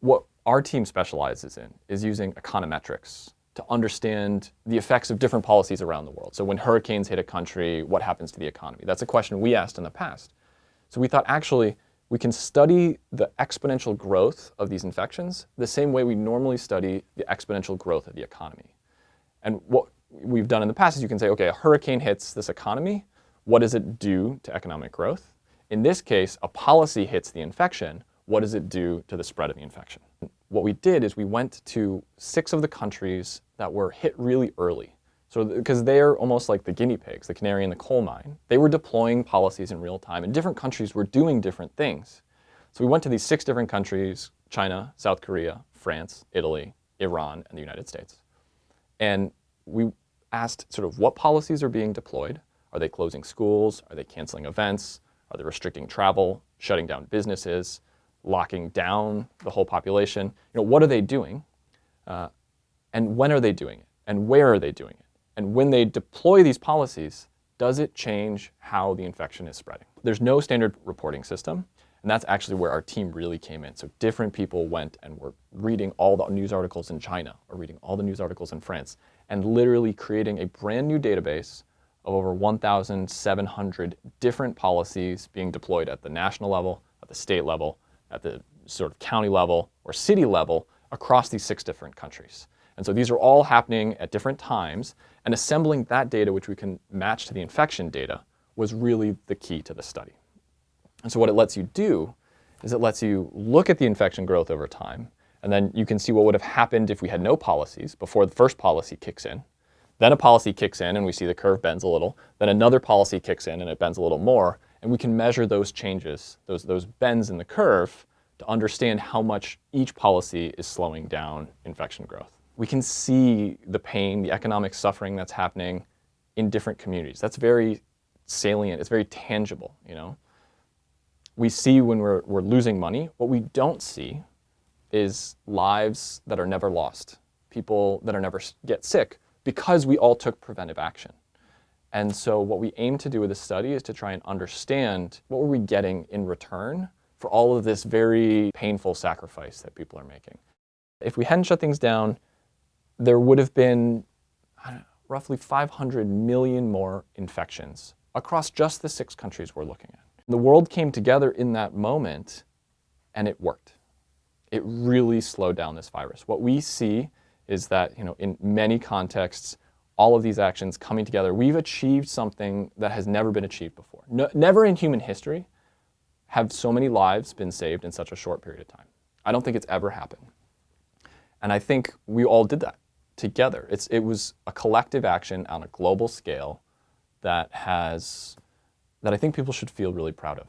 what our team specializes in is using econometrics to understand the effects of different policies around the world. So when hurricanes hit a country, what happens to the economy? That's a question we asked in the past. So we thought actually we can study the exponential growth of these infections the same way we normally study the exponential growth of the economy. And what we've done in the past is you can say, okay, a hurricane hits this economy. What does it do to economic growth? In this case, a policy hits the infection. What does it do to the spread of the infection? What we did is we went to six of the countries that were hit really early. So because they're almost like the guinea pigs, the canary in the coal mine. They were deploying policies in real time, and different countries were doing different things. So we went to these six different countries, China, South Korea, France, Italy, Iran, and the United States. And we asked sort of what policies are being deployed. Are they closing schools? Are they canceling events? Are they restricting travel, shutting down businesses, locking down the whole population? You know, what are they doing? Uh, and when are they doing it? And where are they doing it? And when they deploy these policies, does it change how the infection is spreading? There's no standard reporting system. And that's actually where our team really came in. So different people went and were reading all the news articles in China or reading all the news articles in France and literally creating a brand new database of over 1,700 different policies being deployed at the national level, at the state level, at the sort of county level or city level across these six different countries. And so these are all happening at different times, and assembling that data, which we can match to the infection data, was really the key to the study. And so what it lets you do is it lets you look at the infection growth over time, and then you can see what would have happened if we had no policies before the first policy kicks in. Then a policy kicks in and we see the curve bends a little. Then another policy kicks in and it bends a little more. And we can measure those changes, those, those bends in the curve, to understand how much each policy is slowing down infection growth. We can see the pain, the economic suffering that's happening in different communities. That's very salient. It's very tangible, you know we see when we're, we're losing money. What we don't see is lives that are never lost, people that are never get sick because we all took preventive action. And so what we aim to do with this study is to try and understand what were we getting in return for all of this very painful sacrifice that people are making. If we hadn't shut things down, there would have been know, roughly 500 million more infections across just the six countries we're looking at. The world came together in that moment and it worked. It really slowed down this virus. What we see is that you know, in many contexts, all of these actions coming together, we've achieved something that has never been achieved before. No, never in human history have so many lives been saved in such a short period of time. I don't think it's ever happened. And I think we all did that together. It's, it was a collective action on a global scale that has that I think people should feel really proud of.